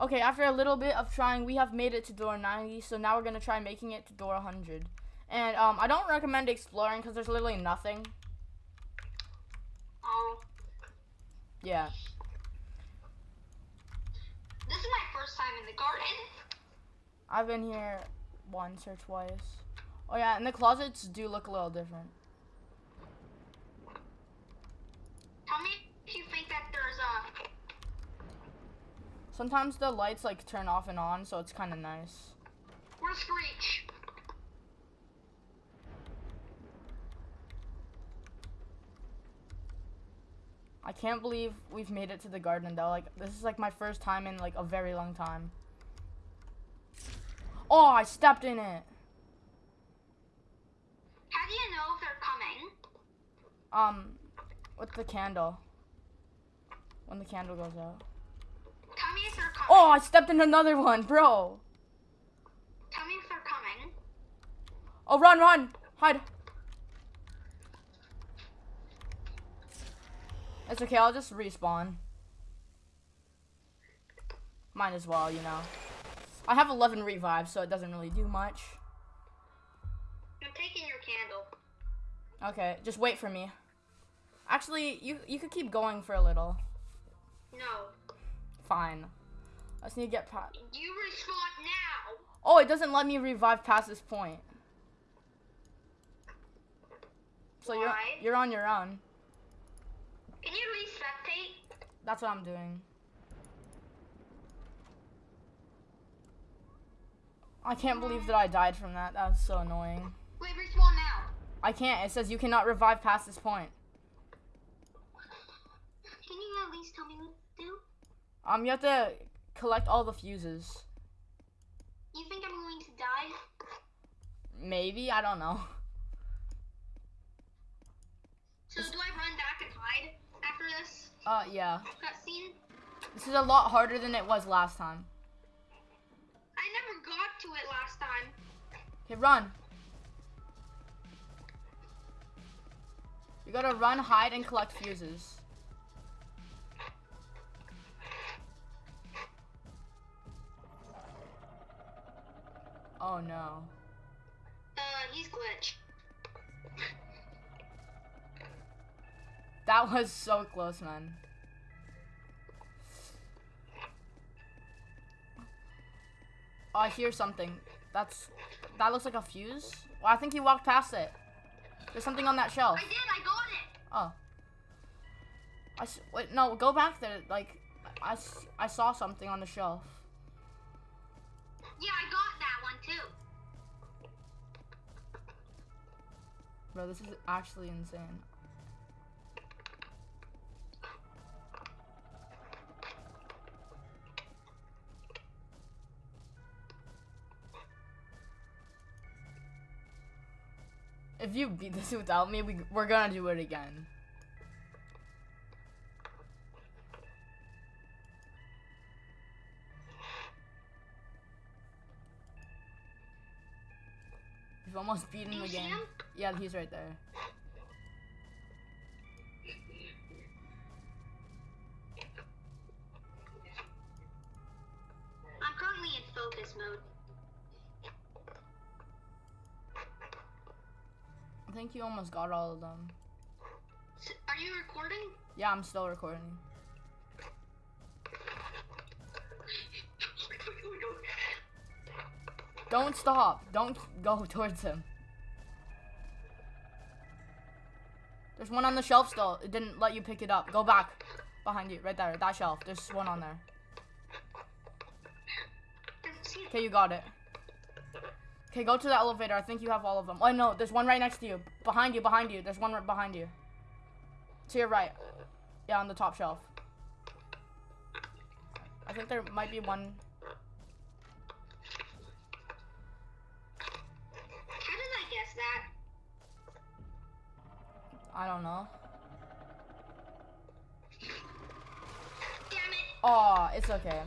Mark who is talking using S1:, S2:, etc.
S1: Okay, after a little bit of trying, we have made it to door 90, so now we're gonna try making it to door 100. And um, I don't recommend exploring because there's literally nothing.
S2: Oh,
S1: Yeah.
S2: this is my first time in the garden.
S1: I've been here once or twice. Oh yeah, and the closets do look a little different.
S2: Tell me if you think that there's a.
S1: Sometimes the lights like turn off and on, so it's kind of nice.
S2: Where's Screech?
S1: I can't believe we've made it to the garden though. Like this is like my first time in like a very long time. Oh, I stepped in it.
S2: How do you know if they're coming?
S1: Um, with the candle. When the candle goes out.
S2: Tell me if they're coming.
S1: Oh, I stepped in another one, bro.
S2: Tell me if they're coming.
S1: Oh, run, run, hide. It's okay. I'll just respawn. Might as well, you know. I have 11 revives, so it doesn't really do much.
S2: I'm taking your candle.
S1: Okay, just wait for me. Actually, you you could keep going for a little.
S2: No.
S1: Fine. I just need to get past.
S2: You respawn now.
S1: Oh, it doesn't let me revive past this point. So you're you're on your own.
S2: Can you respectate?
S1: That's what I'm doing. I can't believe that I died from that. That was so annoying.
S2: Wait, respawn now.
S1: I can't. It says you cannot revive past this point.
S2: Can you at least tell me what to do?
S1: Um, you have to collect all the fuses.
S2: You think I'm going to die?
S1: Maybe I don't know.
S2: So do I run back and hide after this
S1: Uh, yeah.
S2: cutscene?
S1: This is a lot harder than it was last time.
S2: I never got to it last time.
S1: Okay, run. You gotta run, hide, and collect fuses. Oh no.
S2: Uh, he's glitch.
S1: That was so close, man. Oh, I hear something. That's that looks like a fuse. Well, I think he walked past it. There's something on that shelf.
S2: I did. I got it.
S1: Oh. I s- wait, no, go back there. Like, I, s- I saw something on the shelf.
S2: Yeah, I got that one too.
S1: Bro, this is actually insane. If you beat this without me, we, we're gonna do it again. We've almost beaten
S2: him again.
S1: Yeah, he's right there.
S2: I'm currently in focus mode.
S1: I think you almost got all of them.
S2: Are you recording?
S1: Yeah, I'm still recording. Don't stop. Don't go towards him. There's one on the shelf still. It didn't let you pick it up. Go back. Behind you. Right there. That shelf. There's one on there. Okay, you got it. Okay, go to the elevator. I think you have all of them. Oh, no. There's one right next to you. Behind you. Behind you. There's one right behind you. To your right. Yeah, on the top shelf. I think there might be one
S2: that?
S1: I don't know.
S2: Damn it.
S1: Oh, it's okay.